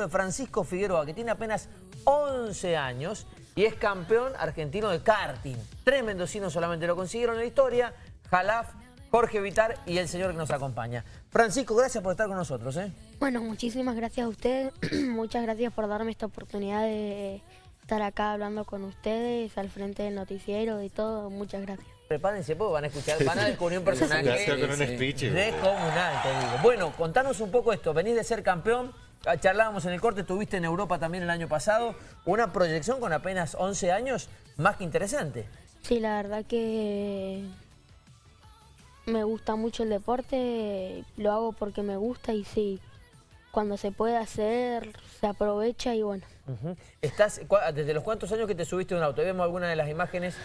de Francisco Figueroa, que tiene apenas 11 años y es campeón argentino de karting. Tres mendocinos solamente lo consiguieron en la historia, Jalaf, Jorge Vitar y el señor que nos acompaña. Francisco, gracias por estar con nosotros. ¿eh? Bueno, muchísimas gracias a ustedes. Muchas gracias por darme esta oportunidad de estar acá hablando con ustedes, al frente del noticiero y todo. Muchas gracias. Prepárense, porque van a escuchar, van a descubrir un personaje con un speech. descomunal, te digo. Bueno, contanos un poco esto. Venís de ser campeón, charlábamos en el corte, estuviste en Europa también el año pasado. Una proyección con apenas 11 años, más que interesante. Sí, la verdad que me gusta mucho el deporte, lo hago porque me gusta y sí, cuando se puede hacer, se aprovecha y bueno. ¿Estás, ¿Desde los cuántos años que te subiste a un auto? Vemos algunas de las imágenes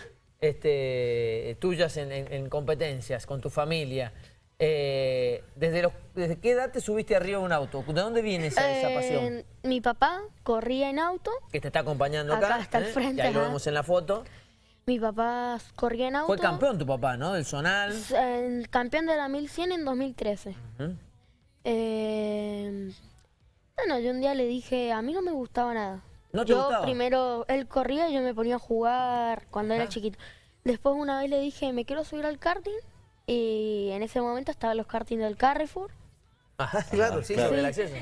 este, tuyas en, competencias, con tu familia. Eh, ¿desde, ¿Desde qué edad te subiste arriba de un auto? ¿De dónde viene esa, pasión? Eh, mi papá corría en auto. Que te está acompañando acá. Acá está al ¿eh? frente. ahí lo vemos en la foto. Mi papá corría en auto. Fue campeón tu papá, ¿no? Del Zonal. El campeón de la 1100 en 2013. bueno, yo un día le dije, a mí no me gustaba nada. ¿No te yo primero, él corría y yo me ponía a jugar cuando era chiquito. Después una vez le dije, me quiero subir al karting. Y en ese momento estaban los kartings del Carrefour. Ajá, claro, sí, sobre el acceso.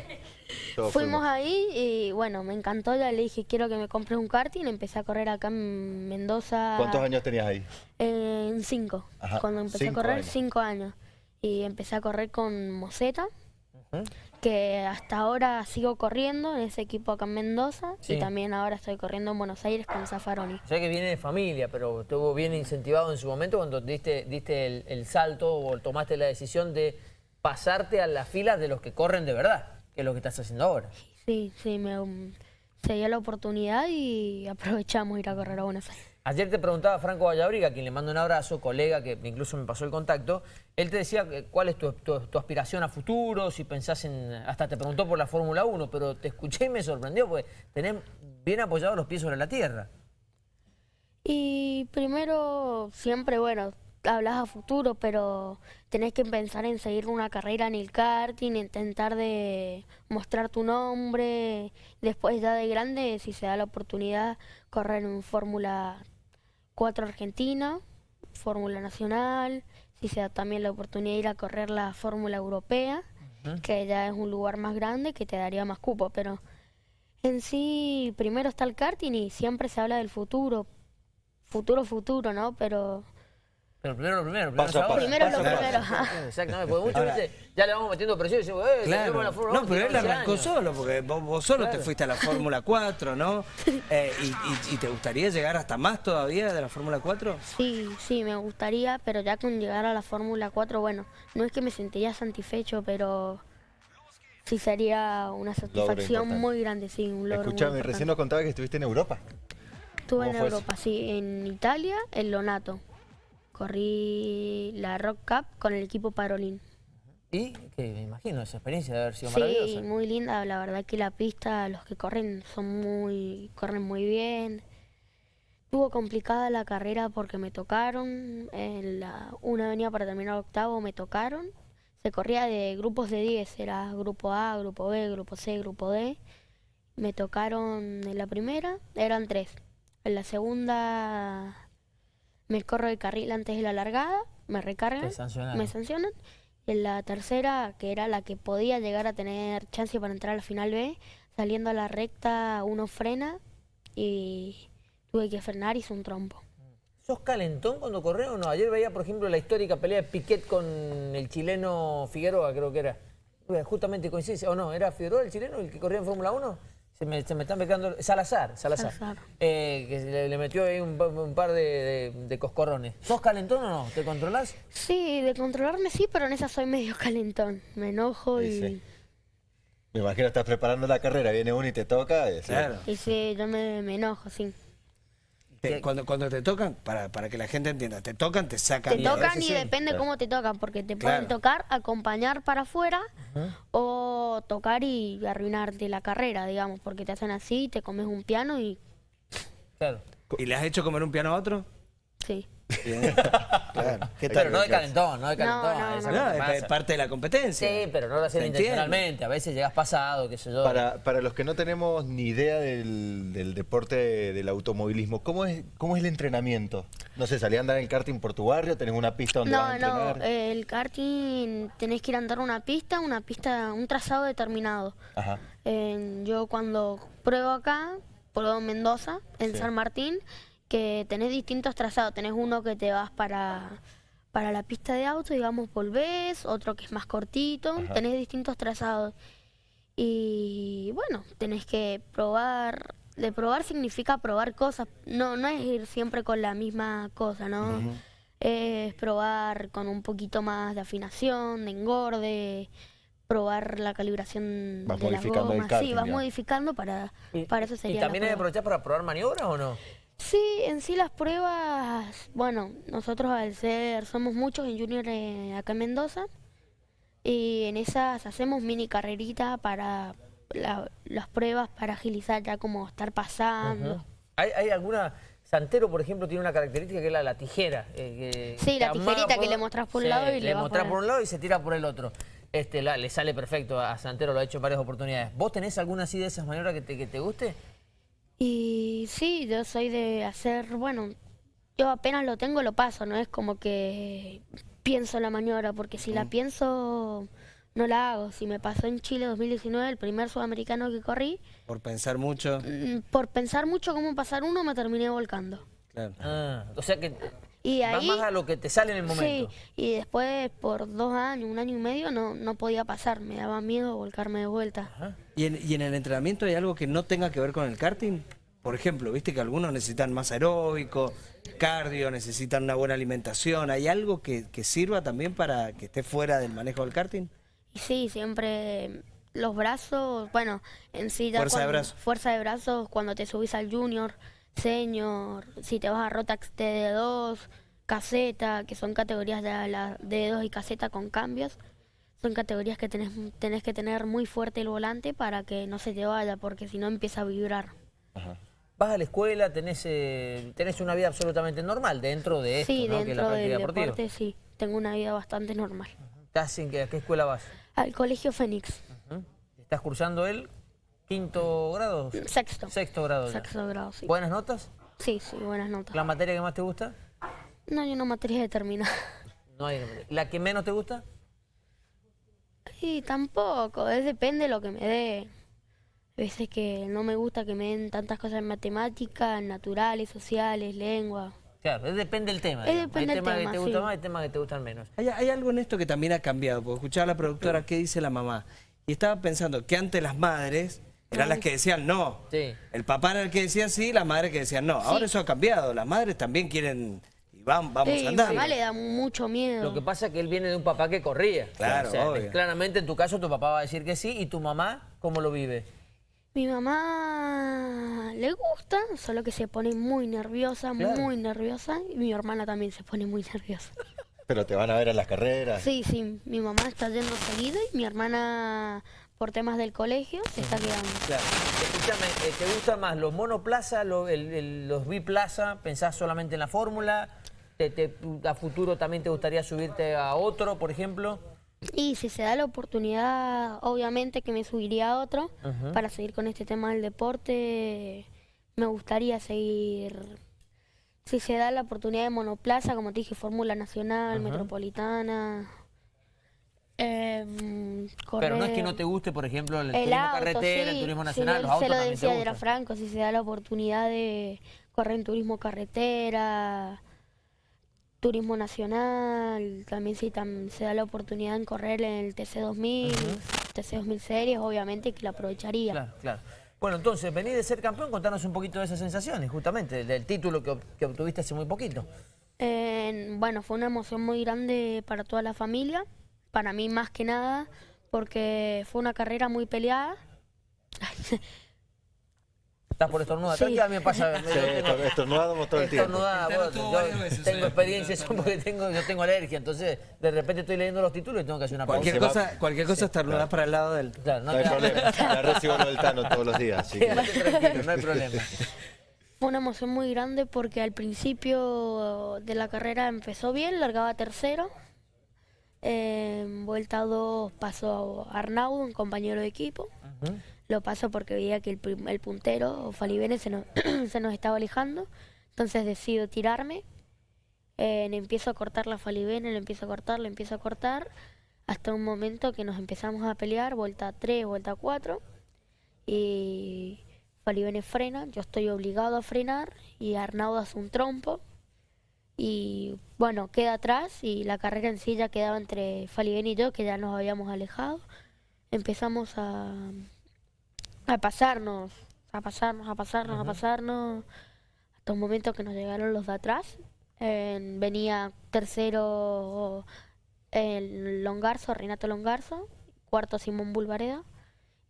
Fuimos ahí y bueno, me encantó, ya le dije quiero que me compres un karting, empecé a correr acá en Mendoza. ¿Cuántos años tenías ahí? En cinco, cuando empecé a correr, cinco años. Y empecé a correr con Moseta, que hasta ahora sigo corriendo en ese equipo acá en Mendoza y también ahora estoy corriendo en Buenos Aires con Zafaroni. O sea que viene de familia, pero estuvo bien incentivado en su momento cuando diste, diste el, el salto o tomaste la decisión de pasarte a las filas de los que corren de verdad, que es lo que estás haciendo ahora. Sí, sí, me, um, se dio la oportunidad y aprovechamos ir a correr a Buenos Aires. Ayer te preguntaba Franco Vallabriga, a quien le mando un abrazo, colega que incluso me pasó el contacto, él te decía cuál es tu, aspiración a futuro, si pensás en... hasta te preguntó por la Fórmula 1, pero te escuché y me sorprendió porque tenés bien apoyados los pies sobre la tierra. Y primero, siempre, bueno, hablas a futuro, pero tenés que pensar en seguir una carrera en el karting, intentar de mostrar tu nombre, después ya de grande, si se da la oportunidad, correr en Fórmula 4 Argentina, Fórmula Nacional, si se da también la oportunidad de ir a correr la Fórmula Europea, que ya es un lugar más grande que te daría más cupo, pero en sí primero está el karting y siempre se habla del futuro, futuro, futuro, ¿no? Pero pero primero lo primero, primero, paso, primero lo primero. Exactamente, porque muchas veces ya le vamos metiendo presión y decimos, eh, claro. la Fórmula No, pero él arrancó solo, porque vos, solo te fuiste a la Fórmula 4, ¿no? Eh, y, te gustaría llegar hasta más todavía de la Fórmula 4? Sí, sí, me gustaría, pero ya con llegar a la Fórmula 4, bueno, no es que me sentiría satisfecho, pero sí sería una satisfacción muy grande, sí, un logro Escuchame, recién nos contaba que estuviste en Europa. Estuve en Europa, sí, en Italia, en Lonato corrí la Rock Cup con el equipo Parolín. ¿Y? Que me imagino esa experiencia de haber sido maravillosa. Sí, muy linda. La verdad que la pista, los que corren son muy, corren muy bien. Estuvo complicada la carrera porque me tocaron. En la, una avenida para terminar octavo me tocaron. Se corría de grupos de 10. Era grupo A, grupo B, grupo C, grupo D. Me tocaron en la primera, eran tres. En la segunda me corro el carril antes de la largada, me recargan, me sancionan. Y en la tercera, que era la que podía llegar a tener chance para entrar a la final B, saliendo a la recta uno frena y tuve que frenar y hice un trompo. ¿Sos calentón cuando corres o no? Ayer veía, por ejemplo, la histórica pelea de Piquet con el chileno Figueroa, creo que era. Justamente coincide, o no, ¿era Figueroa el chileno el que corría en Fórmula 1? Se me, se me están pegando... Salazar, Salazar. Eh, que le, metió ahí un, par de, coscorrones. ¿Sos calentón o no? ¿Te controlás? Sí, de controlarme sí, pero en esa soy medio calentón. Me enojo y... Me imagino estás preparando la carrera, viene uno y te toca. Y, claro. Y sí, yo me enojo, sí cuando, cuando te tocan, para, para que la gente entienda, te tocan, te sacan. Te tocan y depende cómo te tocan, porque te pueden tocar, acompañar para afuera o tocar y arruinarte la carrera, digamos, porque te hacen así, te comes un piano y... Claro. ¿Y le has hecho comer un piano a otro? Sí. Bien, claro. ¿Qué Pero no de calentón, no de calentón. no, es lo No, que es pasa. parte de la competencia. Sí, pero no lo hacen intencionalmente. A veces llegas pasado, qué sé yo. Para, para los que no tenemos ni idea del, del deporte del automovilismo, ¿cómo es, ¿cómo es el entrenamiento? No sé, salí a andar en karting por tu barrio, tenés una pista donde vas a No, no, eh, el karting tenés que ir a andar una pista, una pista, un trazado determinado. Ajá. Eh, yo cuando pruebo acá, pruebo en Mendoza, en Sí. San Martín, que tenés distintos trazados. Tenés uno que te vas para, para la pista de auto, digamos, volvés, otro que es más cortito, Ajá. tenés distintos trazados. Y bueno, tenés que probar. De probar significa probar cosas. No, no es ir siempre con la misma cosa, ¿no? Es probar con un poquito más de afinación, de engorde, probar la calibración Vas de las modificando el karting, sí, vas modificando para, Y- para eso sería ¿Y también hay que aprovechar para probar maniobras o no? Sí, en sí las pruebas, bueno, nosotros al ser, somos muchos en Junior eh, acá en Mendoza, y en esas hacemos mini carreritas para la- las pruebas, para agilizar ya como estar pasando. ¿Hay, hay alguna... Santero, por ejemplo, tiene una característica que es la, la tijera. eh, que- Sí, la tijerita que le mostrás por un lado y le le mostrás por por un lado y se tira por el otro. Este, la- le sale perfecto a Santero, lo ha hecho en varias oportunidades. ¿Vos tenés alguna así de esas maniobras que te, que te guste? Y sí, yo soy de hacer, bueno, yo apenas lo tengo, lo paso, no es como que pienso la maniobra, porque si la pienso, no la hago. Si me pasó en Chile 2019, el primer sudamericano que corrí, Por pensar mucho. mm, por pensar mucho cómo pasar uno, me terminé volcando. Claro. Ah, o sea que Y vas ahí, más a lo que te sale en el sí, momento. y después por dos años, un año y medio, no, no podía pasar, me daba miedo volcarme de vuelta. ¿Y en, y en el entrenamiento hay algo que no tenga que ver con el karting? Por ejemplo, viste que algunos necesitan más aeróbico, cardio, necesitan una buena alimentación. ¿Hay algo que, que sirva también para que esté fuera del manejo del karting? Y sí, siempre los brazos, bueno, en sí ya Fuerza de cuando- brazo. fuerza de brazos cuando te subís al junior, senior, si te vas a Rotax TD2, caseta, que son categorías de la D2 y caseta con cambios, son categorías que tenés, tenés que tener muy fuerte el volante para que no se te vaya, porque si no empieza a vibrar. Ajá. Vas a la escuela, tenés, eh, tenés una vida absolutamente normal dentro de esto, sí, ¿no? que es la dentro práctica del deportiva. deporte sí, tengo una vida bastante normal. ¿Estás en qué, a qué escuela vas? Al colegio Fénix. ¿Estás cursando el quinto grado? sexto. Sexto grado ya. Sexto grado, sí. ¿Buenas notas? Sí, sí, buenas notas. ¿La materia que más te gusta? No hay una materia determinada. No hay. ¿La que menos te gusta? Y tampoco, es depende de lo que me dé. A veces que no me gusta que me den tantas cosas en matemáticas, naturales, sociales, lengua. Claro, depende del tema. Depende hay del temas que tema, te gustan sí. más, hay temas que te gustan menos. Hay, hay algo en esto que también ha cambiado, porque escuchaba a la productora qué dice la mamá. Y estaba pensando que antes las madres eran las que decían no. Sí. El papá era el que decía sí, las madres que decían no. Ahora eso ha cambiado. Las madres también quieren y van, vamos Sí, a a mi andar. mamá le da mucho miedo. Lo que pasa es que él viene de un papá que corría. Claro, O sea, obvio. claramente en tu caso tu papá va a decir que sí y tu mamá, ¿cómo lo vive? Mi mamá le gusta, solo que se pone muy nerviosa, Claro. muy nerviosa. Y mi hermana también se pone muy nerviosa. Pero te van a ver en las carreras. Sí, sí, mi mamá está yendo seguido y mi hermana, por temas del colegio, se está quedando. Claro. Escúchame, eh, ¿te gustan más los monoplaza, lo- el- el- los biplaza? ¿Pensás solamente en la fórmula? ¿Te, te- ¿A futuro también te gustaría subirte a otro, por ejemplo? Y si se da la oportunidad, obviamente que me subiría a otro para seguir con este tema del deporte. Me gustaría seguir. Si se da la oportunidad de monoplaza, como te dije, Fórmula Nacional, Metropolitana. em, Pero no es que no te guste, por ejemplo, el, el turismo auto, carretera, el turismo nacional, los autos se lo también te decía de gustan. la Franco, si se da la oportunidad de correr en turismo carretera, turismo nacional, también si tam- se da la oportunidad en correr en el TC2000, TC2000 series, obviamente que la aprovecharía. Claro, claro. Bueno, entonces, venís de ser campeón, contanos un poquito de esas sensaciones, justamente, del, del título que, que obtuviste hace muy poquito. Eh, bueno, fue una emoción muy grande para toda la familia, para mí más que nada, porque fue una carrera muy peleada. Estás por estornudar. Sí. Tranquila, a mí me pasa. Sí, yo tengo- estornudamos todo el tiempo. yo veces tengo eso. experiencia eso porque tengo, yo tengo alergia, entonces de repente estoy leyendo los títulos y tengo que hacer una pausa. Cualquier cosa, cualquier cosa estornudás para el lado del... Claro, no No hay problema. La recibo del Tano todos los días. así que- Quédate tranquilo, no hay problema. Fue una emoción muy grande porque al principio de la carrera empezó bien, largaba tercero. En vuelta 2 pasó Arnaudo, un compañero de equipo. Lo pasó porque veía que el, puntero, Falibene, se nos, se nos estaba alejando. Entonces decido tirarme. Eh, empiezo a cortar la Falibene, le empiezo a cortar, le empiezo a cortar. Hasta un momento que nos empezamos a pelear, vuelta 3, vuelta 4. Y Falibene frena, yo estoy obligado a frenar. Y Arnaudo hace un trompo. Y bueno, queda atrás y la carrera en sí ya quedaba entre Falibene y yo, que ya nos habíamos alejado. Empezamos a, a pasarnos, a pasarnos, a pasarnos, a pasarnos, hasta un momento que nos llegaron los de atrás. En- venía tercero el Longarzo, Renato Longarzo, cuarto Simón Bulvareda,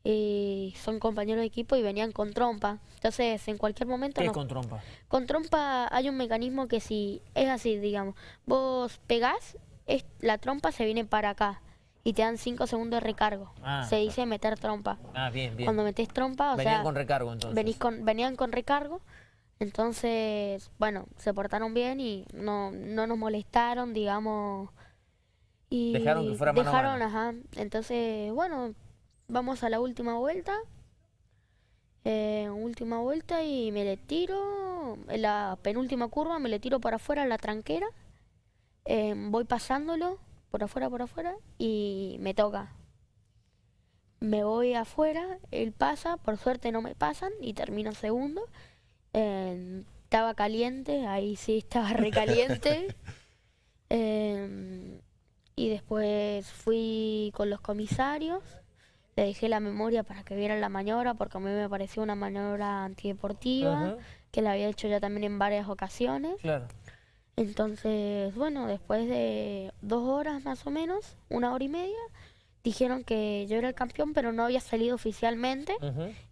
y son compañeros de equipo y venían con trompa. Entonces, en cualquier momento ¿Qué nos- con trompa? con trompa hay un mecanismo que si es así, digamos, vos pegás, es, la trompa se viene para acá y te dan 5 segundos de recargo. Ah. Se dice meter trompa. Ah, bien, bien. Cuando metés trompa, o Venían sea, con recargo entonces. venís con, venían con recargo. Entonces, bueno, se portaron bien y no, no nos molestaron, digamos. Y Dejaron que fuera mano a dejaron, mano. ajá. Entonces, bueno, vamos a la última vuelta. Eh, última vuelta y me le tiro. En la penúltima curva me le tiro para afuera la tranquera. Eh, voy pasándolo por afuera, por afuera y me toca. Me voy afuera, él pasa, por suerte no me pasan y termino segundo. Eh, estaba caliente, ahí sí estaba recaliente. Eh, y después fui con los comisarios, le dejé la memoria para que vieran la maniobra, porque a mí me pareció una maniobra antideportiva, que la había hecho ya también en varias ocasiones. Claro. Entonces, bueno, después de dos horas más o menos, una hora y media, dijeron que yo era el campeón, pero no había salido oficialmente.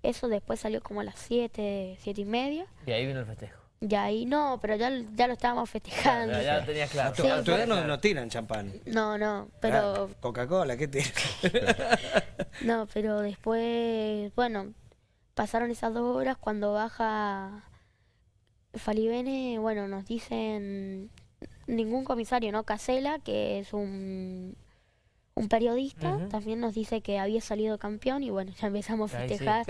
Eso después salió como a las siete, siete y media. Y ahí vino el festejo. Y ahí no, pero ya, ya lo estábamos festejando. Ya, ya lo tenías claro. Sí, a tu edad no, no tiran champán. No, no, pero Ah, Coca-Cola, ¿qué tiran? no, pero después, bueno, pasaron esas dos horas cuando baja Falibene, bueno, nos dicen ningún comisario, ¿no? Casela, que es un un periodista, también nos dice que había salido campeón y bueno, ya empezamos a sí. festejar.